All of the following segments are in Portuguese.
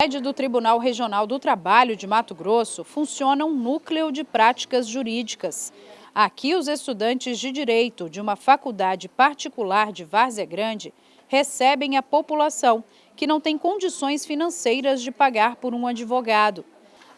sede do Tribunal Regional do Trabalho de Mato Grosso funciona um núcleo de práticas jurídicas. Aqui, os estudantes de Direito de uma faculdade particular de Várzea Grande recebem a população que não tem condições financeiras de pagar por um advogado.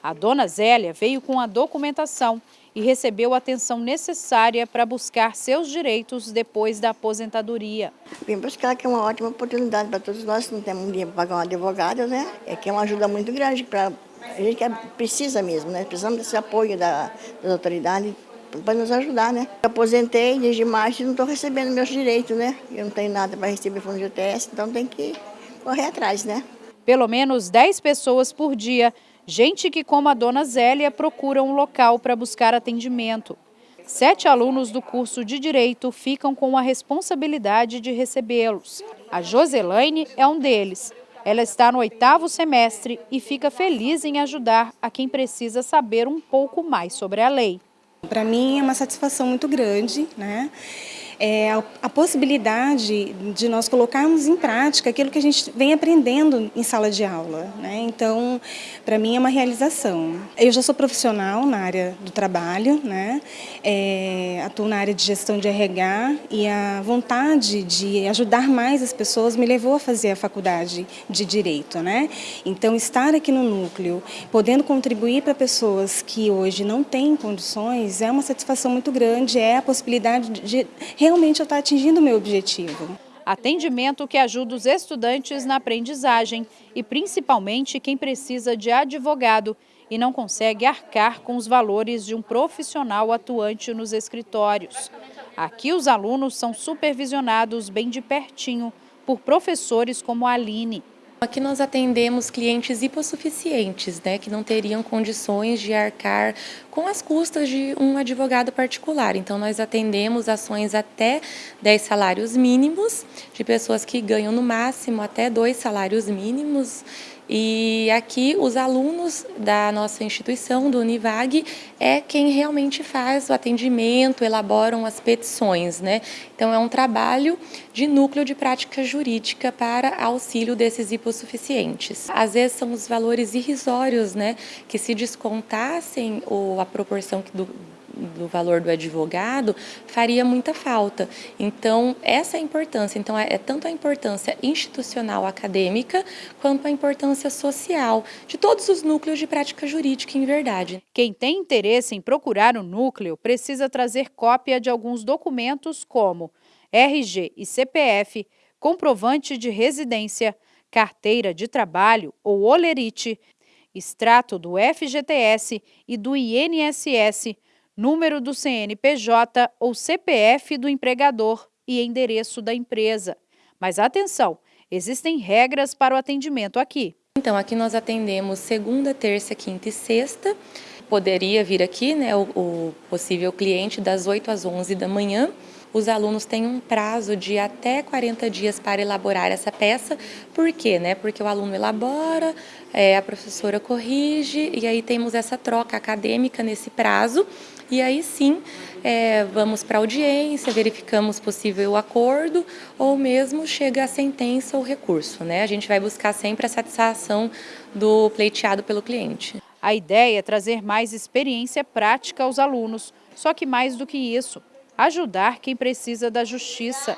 A dona Zélia veio com a documentação e recebeu a atenção necessária para buscar seus direitos depois da aposentadoria. Vim buscar que é uma ótima oportunidade para todos nós que não temos dinheiro para pagar um advogado, né? É que é uma ajuda muito grande para a gente que precisa mesmo, né? Precisamos desse apoio da, das autoridades para nos ajudar, né? aposentei desde março e não estou recebendo meus direitos, né? Eu não tenho nada para receber fundo de UTS, então tem que correr atrás, né? Pelo menos 10 pessoas por dia Gente que, como a dona Zélia, procura um local para buscar atendimento. Sete alunos do curso de Direito ficam com a responsabilidade de recebê-los. A Joselaine é um deles. Ela está no oitavo semestre e fica feliz em ajudar a quem precisa saber um pouco mais sobre a lei. Para mim é uma satisfação muito grande, né? É, a, possibilidade de nós colocarmos em prática aquilo que a gente vem aprendendo em sala de aula. Né? Então, para mim é uma realização. Eu já sou profissional na área do trabalho, né? É, atuo na área de gestão de RH e a vontade de ajudar mais as pessoas me levou a fazer a faculdade de Direito. Né? Então, estar aqui no núcleo, podendo contribuir para pessoas que hoje não têm condições, é uma satisfação muito grande, é a possibilidade de realmente eu estar atingindo o meu objetivo. Atendimento que ajuda os estudantes na aprendizagem e principalmente quem precisa de advogado e não consegue arcar com os valores de um profissional atuante nos escritórios. Aqui os alunos são supervisionados bem de pertinho por professores como a Aline. Aqui nós atendemos clientes hipossuficientes, né, que não teriam condições de arcar com as custas de um advogado particular. Então, nós atendemos ações até 10 salários mínimos, de pessoas que ganham no máximo até dois salários mínimos e aqui os alunos da nossa instituição, do Univag, é quem realmente faz o atendimento, elaboram as petições. Né? Então é um trabalho de núcleo de prática jurídica para auxílio desses hipossuficientes. Às vezes são os valores irrisórios, né, que se descontassem ou a proporção do, do valor do advogado, faria muita falta. Então, essa é a importância. Então, é, é tanto a importância institucional acadêmica, quanto a importância social de todos os núcleos de prática jurídica em verdade. Quem tem interesse em procurar o núcleo precisa trazer cópia de alguns documentos como RG e CPF, comprovante de residência, carteira de trabalho ou olerite, extrato do FGTS e do INSS, número do CNPJ ou CPF do empregador e endereço da empresa. Mas atenção, existem regras para o atendimento aqui. Então, aqui nós atendemos segunda, terça, quinta e sexta. Poderia vir aqui né, o, o possível cliente das 8 às 11 da manhã os alunos têm um prazo de até 40 dias para elaborar essa peça. Por quê? Né? Porque o aluno elabora, é, a professora corrige e aí temos essa troca acadêmica nesse prazo. E aí sim, é, vamos para a audiência, verificamos possível acordo ou mesmo chega a sentença ou recurso. Né? A gente vai buscar sempre a satisfação do pleiteado pelo cliente. A ideia é trazer mais experiência prática aos alunos, só que mais do que isso, ajudar quem precisa da justiça.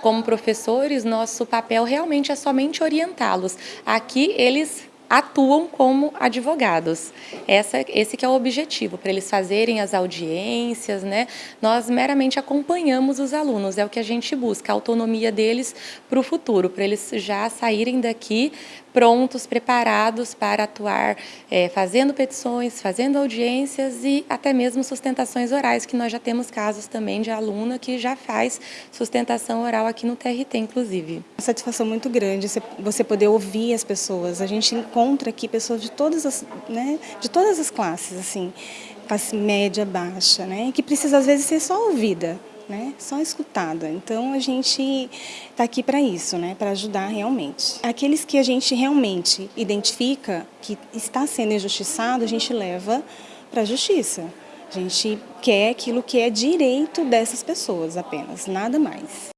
Como professores, nosso papel realmente é somente orientá-los. Aqui eles atuam como advogados. Essa, esse que é o objetivo, para eles fazerem as audiências, né? Nós meramente acompanhamos os alunos, é o que a gente busca, a autonomia deles para o futuro, para eles já saírem daqui prontos, preparados para atuar, é, fazendo petições, fazendo audiências e até mesmo sustentações orais, que nós já temos casos também de aluna que já faz sustentação oral aqui no TRT, inclusive. Uma satisfação muito grande você poder ouvir as pessoas. A gente encontra aqui pessoas de todas as, né, de todas as classes, assim, classe média, baixa, né, que precisa às vezes ser só ouvida né? Só escutada. Então a gente está aqui para isso, né? Para ajudar realmente. Aqueles que a gente realmente identifica que está sendo injustiçado, a gente leva para a justiça. A gente quer aquilo que é direito dessas pessoas apenas, nada mais.